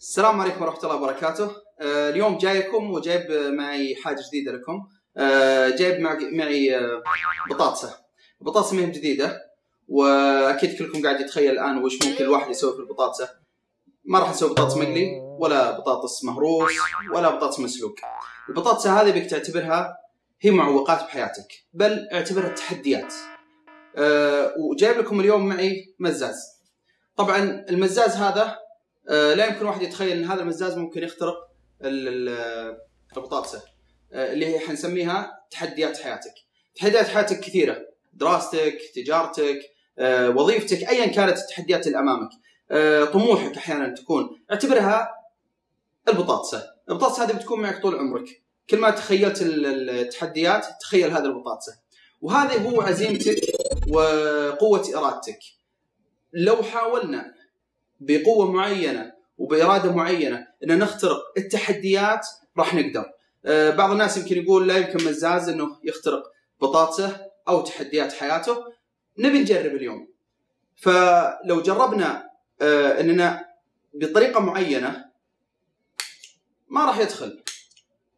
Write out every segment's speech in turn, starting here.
السلام عليكم ورحمة الله وبركاته. آه، اليوم جايكم وجايب معي حاجة جديدة لكم. آه، جايب معي, آه، بطاطسة. بطاطسة ما هي جديدة وأكيد كلكم قاعد يتخيل الآن وش ممكن الواحد يسوي في البطاطسة. ما راح نسوي بطاطس مقلي ولا بطاطس مهروس ولا بطاطس مسلوق. البطاطسة هذه بك تعتبرها هي معوقات بحياتك بل اعتبرها تحديات. أه وجايب لكم اليوم معي مزاز. طبعا المزاز هذا لا يمكن واحد يتخيل إن هذا المزاز ممكن يخترق البطاطسه أه اللي هي حنسميها تحديات حياتك. تحديات حياتك كثيرة. دراستك تجارتك أه وظيفتك ايا كانت التحديات اللي أمامك. طموحك أحيانا تكون. اعتبرها البطاطسه البطاطسه هذه بتكون معك طول عمرك. كل ما تخيلت التحديات تخيل هذه البطاطسه وهذا هو عزيمتك وقوة إرادتك. لو حاولنا بقوة معينة وبإرادة معينة إن نخترق التحديات راح نقدر. آه بعض الناس يمكن يقول لا يمكن مزاز إنه يخترق بطاطسه أو تحديات حياته. نبي نجرب اليوم. فلو جربنا آه إننا بطريقة معينة ما راح يدخل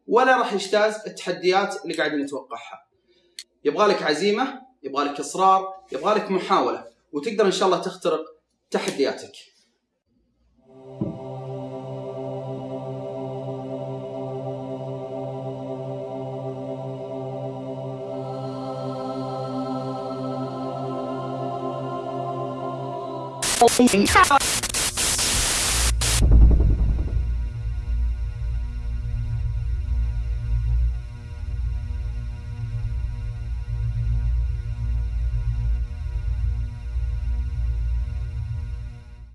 ولا راح يجتاز التحديات اللي قاعدين نتوقعها. يبغى لك عزيمة، يبغى لك إصرار، يبغى لك محاولة وتقدر إن شاء الله تخترق تحدياتك. Holy cow!